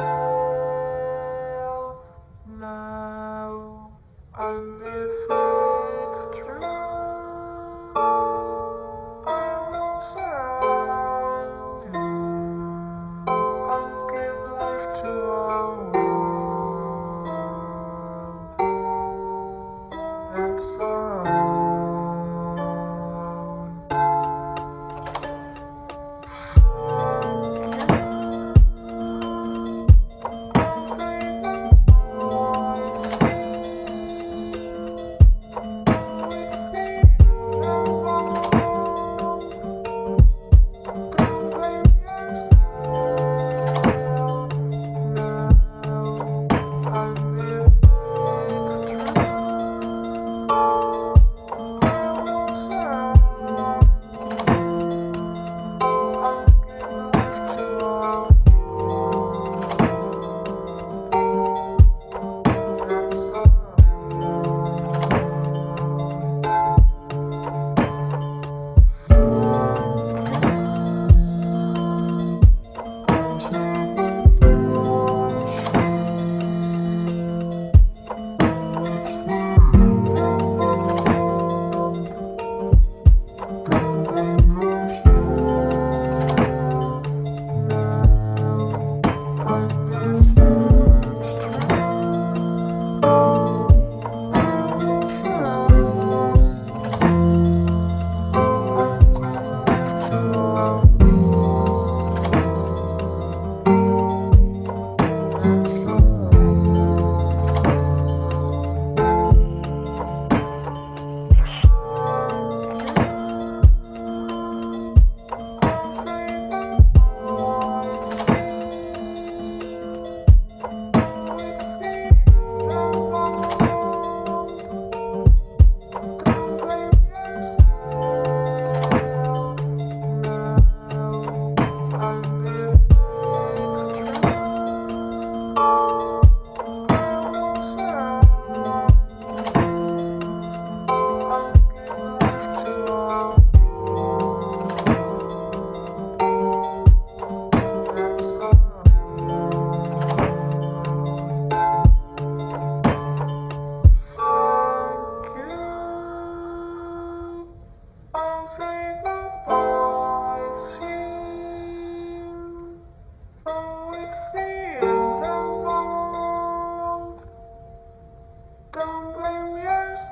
thank you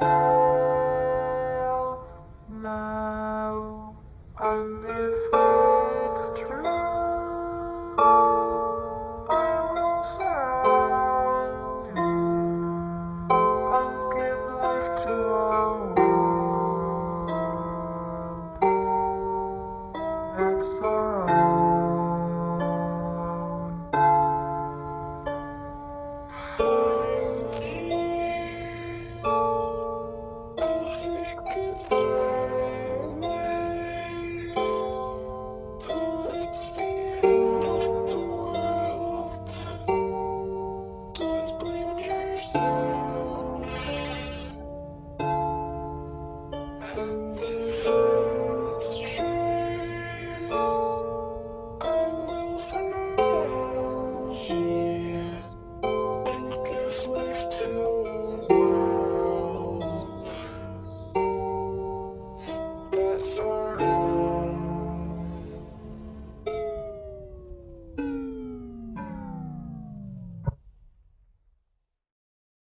Thanks.